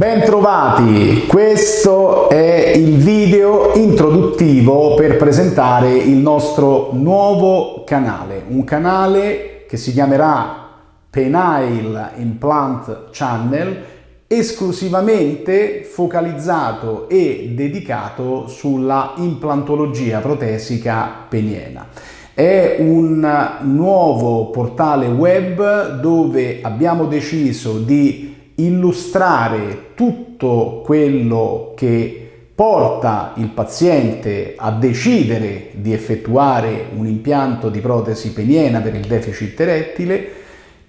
Bentrovati, questo è il video introduttivo per presentare il nostro nuovo canale, un canale che si chiamerà Penile Implant Channel esclusivamente focalizzato e dedicato sulla implantologia protesica peniena. È un nuovo portale web dove abbiamo deciso di illustrare tutto quello che porta il paziente a decidere di effettuare un impianto di protesi peniena per il deficit erettile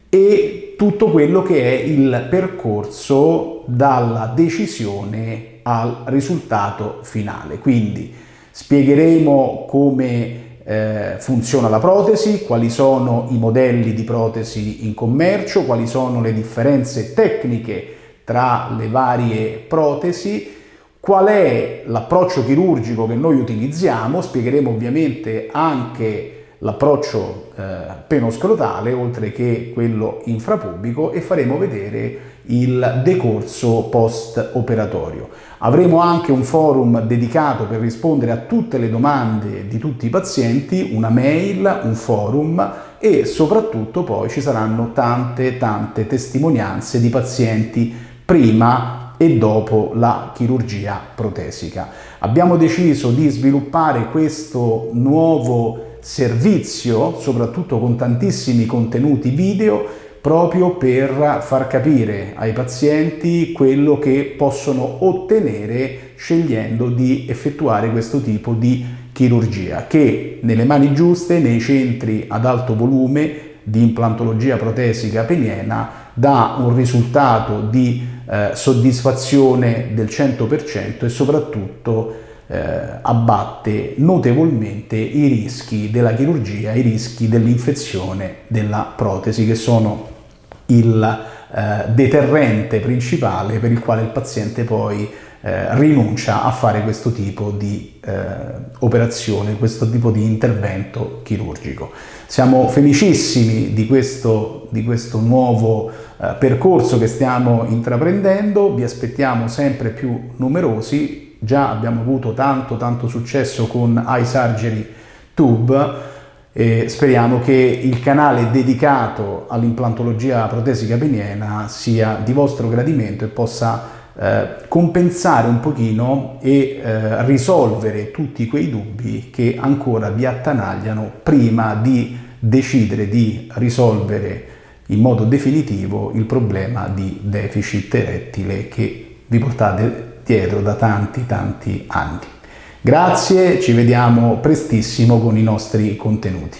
e tutto quello che è il percorso dalla decisione al risultato finale. Quindi spiegheremo come eh, funziona la protesi, quali sono i modelli di protesi in commercio, quali sono le differenze tecniche tra le varie protesi, qual è l'approccio chirurgico che noi utilizziamo, spiegheremo ovviamente anche l'approccio eh, penoscrotale oltre che quello infrapubico e faremo vedere il decorso post-operatorio. Avremo anche un forum dedicato per rispondere a tutte le domande di tutti i pazienti, una mail, un forum e soprattutto poi ci saranno tante tante testimonianze di pazienti prima e dopo la chirurgia protesica. Abbiamo deciso di sviluppare questo nuovo servizio, soprattutto con tantissimi contenuti video, proprio per far capire ai pazienti quello che possono ottenere scegliendo di effettuare questo tipo di chirurgia che nelle mani giuste, nei centri ad alto volume di implantologia protesica peniena dà un risultato di eh, soddisfazione del 100% e soprattutto eh, abbatte notevolmente i rischi della chirurgia, i rischi dell'infezione della protesi che sono il eh, deterrente principale per il quale il paziente poi eh, rinuncia a fare questo tipo di eh, operazione, questo tipo di intervento chirurgico. Siamo felicissimi di questo, di questo nuovo eh, percorso che stiamo intraprendendo, vi aspettiamo sempre più numerosi, già abbiamo avuto tanto tanto successo con iSurgery Tube e speriamo che il canale dedicato all'implantologia protesica peniena sia di vostro gradimento e possa eh, compensare un pochino e eh, risolvere tutti quei dubbi che ancora vi attanagliano prima di decidere di risolvere in modo definitivo il problema di deficit erettile che vi portate dietro da tanti tanti anni. Grazie, ci vediamo prestissimo con i nostri contenuti.